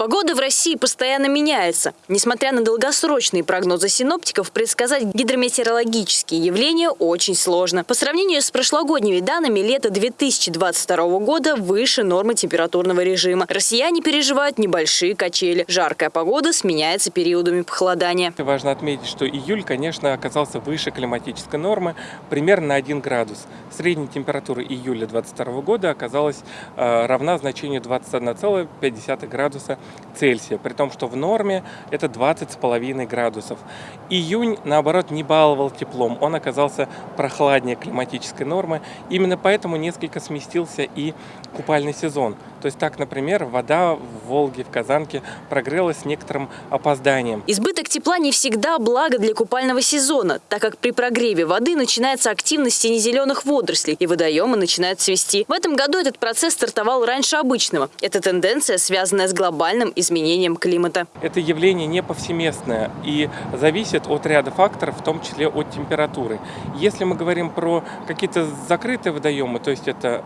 Погода в России постоянно меняется. Несмотря на долгосрочные прогнозы синоптиков, предсказать гидрометеорологические явления очень сложно. По сравнению с прошлогодними данными, лето 2022 года выше нормы температурного режима. Россияне переживают небольшие качели. Жаркая погода сменяется периодами похолодания. Важно отметить, что июль, конечно, оказался выше климатической нормы, примерно на 1 градус. Средняя температура июля 2022 года оказалась э, равна значению 21,5 градуса Цельсия, при том, что в норме это 20,5 градусов. Июнь, наоборот, не баловал теплом, он оказался прохладнее климатической нормы, именно поэтому несколько сместился и купальный сезон. То есть так, например, вода в Волге, в Казанке прогрелась с некоторым опозданием. Избыток тепла не всегда благо для купального сезона, так как при прогреве воды начинается активность сине-зеленых водорослей и водоемы начинают цвести. В этом году этот процесс стартовал раньше обычного. Эта тенденция, связанная с глобальным изменением климата. Это явление не повсеместное и зависит от ряда факторов, в том числе от температуры. Если мы говорим про какие-то закрытые водоемы, то есть это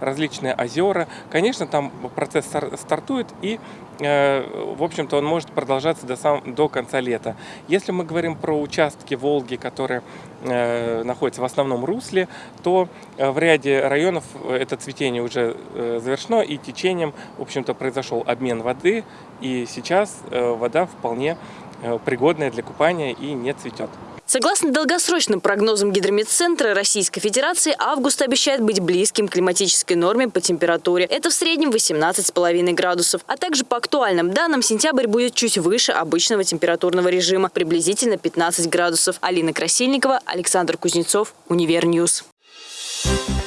различные озера, Конечно, там процесс стартует и, э, в общем-то, он может продолжаться до, сам, до конца лета. Если мы говорим про участки Волги, которые э, находятся в основном русле, то э, в ряде районов это цветение уже завершено и течением, в общем-то, произошел обмен воды, и сейчас вода вполне пригодная для купания и не цветет. Согласно долгосрочным прогнозам Гидрометцентра Российской Федерации, август обещает быть близким к климатической норме по температуре. Это в среднем 18,5 градусов. А также по актуальным данным, сентябрь будет чуть выше обычного температурного режима, приблизительно 15 градусов. Алина Красильникова, Александр Кузнецов, Универ News. Thank